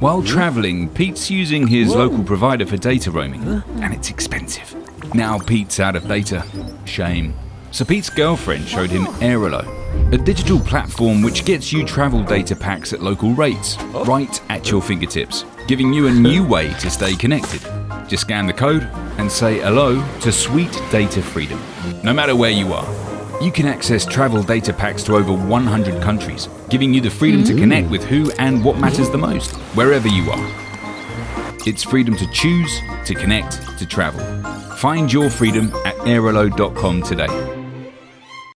While travelling, Pete's using his local provider for data roaming, and it's expensive. Now Pete's out of data. Shame. So Pete's girlfriend showed him Airalo, a digital platform which gets you travel data packs at local rates, right at your fingertips, giving you a new way to stay connected. Just scan the code and say hello to sweet data freedom. No matter where you are, you can access travel data packs to over 100 countries, giving you the freedom to mm. connect with who and what matters the most, wherever you are. It's freedom to choose, to connect, to travel. Find your freedom at airalo.com today.